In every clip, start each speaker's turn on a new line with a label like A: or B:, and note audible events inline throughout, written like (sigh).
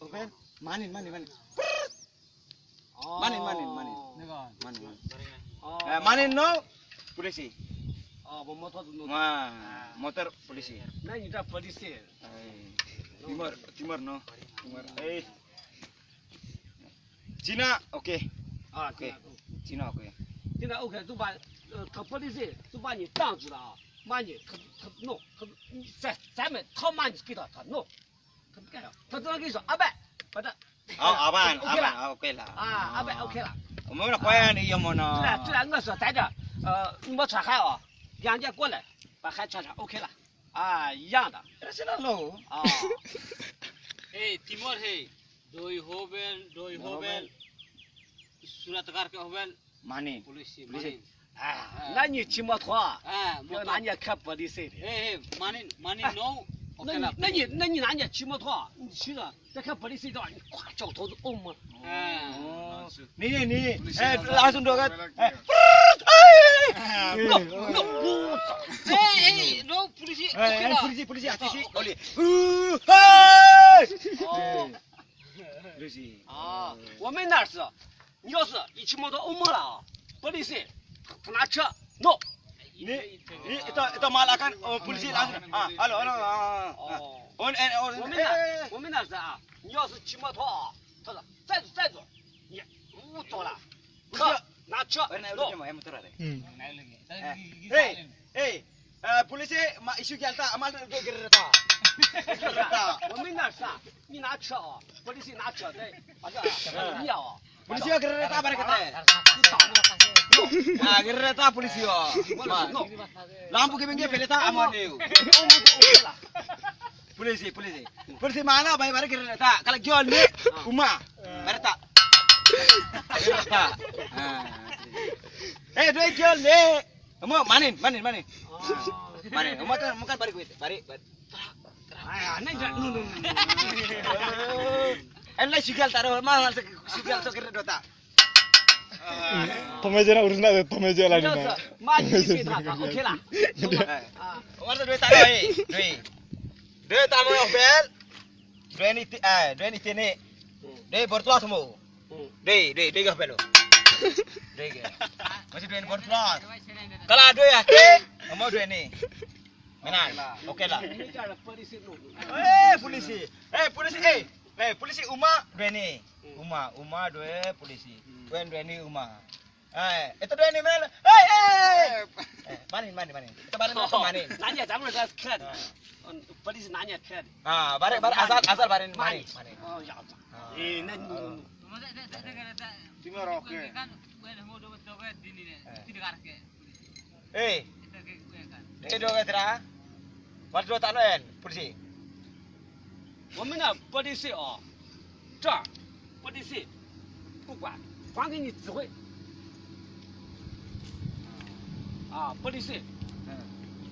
A: Open, manin, manin, manin.
B: Oh.
A: Manin, manin, manin. Manin, manin.
B: Oh.
A: Eh, manin no, polisi.
B: Oh, motor tu.
A: Wah, motor polisi.
B: Nah, kita
A: polisi. Timur, timur no. Timur. Eh. Cina, oke.
B: Okay.
A: Ah, oke. Okay. Cina, oke.
B: Okay. Cina, oke. Okay. 就把呃，可不的是，就把你挡住了啊，把你可可弄可，咱咱们他妈你给他他弄。No. 他早上跟你说，阿伯，把他。
A: 好，阿
B: 伯，阿
A: 伯，，OK 了。
B: 啊，阿伯，OK 了。
A: 我们这花园里
B: 有么呢？对了，对了，我说，在这，呃，你没穿鞋啊？两件过来，把鞋穿上，OK 了。啊，一样的。
A: 这是那老。
B: 啊。(laughs)
C: 哎，寂寞谁？都一好白，都一
A: 好
C: 白。
A: 是不是他看好白？
B: 马宁，马宁，哎，那你寂寞不？
C: 哎，
B: 我拿你看不的色的。
C: 哎哎，马
B: 宁，
C: 马宁，no。
B: 那你那你那你哪年骑摩托，你骑着再看玻璃隧道，你咵脚头子哦嘛。
C: 哎，
A: 哦，你你哎，拉伸这个
B: 哎，哎，哎，
C: 哎我操，哎
A: 哎，
C: 老
A: 玻
C: 璃
A: 鞋，哎哎，玻璃
B: 鞋
A: 玻璃鞋，继续，好嘞，呜嗨，(laughs)
B: 哦，
A: 玻璃
B: 啊，我们那是，你要是一骑摩托欧盟了啊，玻璃鞋不拿车。我们那我们那是啊，你要是骑摩托啊，他说再再坐，你多了，车拿车。
A: 本来
B: 有
A: 路子嘛，还摩
D: 托
A: 车。嗯。哎哎，呃，police 马一休脚打，马上再给他打。哈哈哈！
B: 我没那啥，你拿车啊，police 拿车在，啊这不一样啊。
A: Polisi gereta
B: barek teh.
A: Ah gereta polisi ya.
B: yo.
A: Lampu ke bengge aman
B: amane.
A: Polisi polisi. Polisi mana bay barek gereta kala jol ni uma. Gereta. Eh dua jol ni. Kamu manin manin manin. Manin. Kamu kan
B: bukan barek gue. Barek. Ayo, aneh
A: jangan. Enlai sigal taro mahal sigal so
D: kira
B: dota.
D: Tomeje
B: na urusna de tomeje lagi na. Maji pita
A: ka
B: ukhela.
A: Omar to duit taro eh. Duit. Duit tamo yo bel. Duit ni eh duit ni tene. Duit bertuah semua. Dua, dua, dua gak belo. Dua gak. Masih duit bertuah. Kalau dua ya, kamu dua ni. Menar. Oke lah. Eh polisi. Eh polisi. Eh eh polisi Uma Dweni. Hmm. Uma, Uma dua polisi. Hmm. Dwen Dweni Uma. Eh, itu Dweni mana? eh hei. Eh, manin, manin, manin. Kita bareng oh, manin.
B: Nanya, kamu udah keren. Ah. Oh, polisi nanya. Kan?
A: Ah, asal, oh, asal manin, manin.
C: Oh ya Allah. Ah.
A: Eh,
C: ini. eh. Eh.
A: Eh, dua kira. Ah. Waktu Eh, lain, polisi.
B: 我们的玻璃碎啊，这儿玻璃碎，不管，还给你机会。啊，玻璃碎，嗯，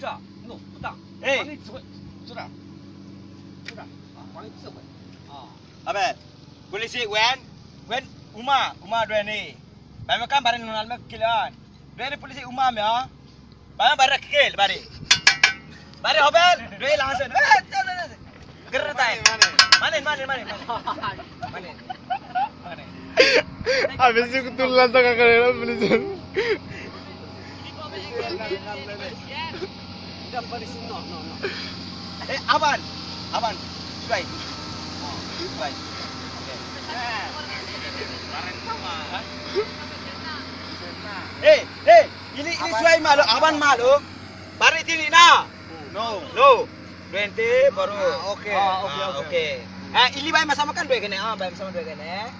B: 这弄不当，还给你指挥，就这，就这，啊，还给你机会。好
A: 没，玻璃碎，滚，滚，我妈，我妈追你，白没干，白没弄来，没给钱，白没玻璃碎，我妈没啊，白没白没
D: 给钱，白的，白的好
B: 白，追两三，哎，走走
A: 走走。ger tay mana, manen mana, manen manen
D: (laughs) habis itu tulang no, kakak no.
A: Eh, aban, aban, baik, baik. Eh, eh, ini ini suai malu, aban malu. Bari tini na. No, no. Twenty baru. Oke.
B: Ah, oke, oke.
A: Oke. Eh, ini bayi sama kan dua kene. Ah, bayi sama dua kene.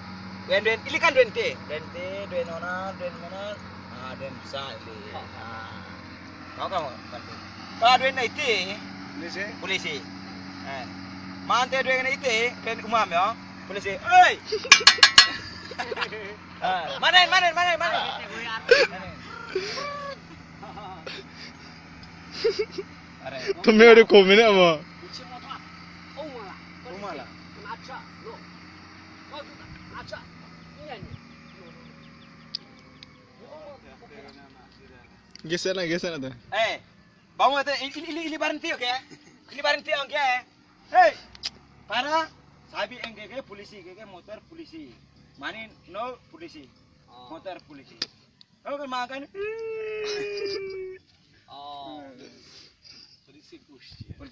A: Duen duen, ini kan twenty. Twenty, duen nona, duen mana? Ah, duen bisa ini. Ah. Mau kamu bantu? Kalau duen itu, polisi. Polisi. Eh. Mante duen itu, duen umam ya. Polisi. Oi. (laughs) Ah, manen, manen, manen, (laughs)
D: Tumeo di komen apa?
B: Umala.
D: Geser na, geser na tuh.
A: Eh, bangun itu ini ini ini barang tiok ya, ini barang tiok ya. Hei, para sabi enggak polisi, enggak motor polisi, mani no polisi, motor polisi.
B: Kalau kemakan,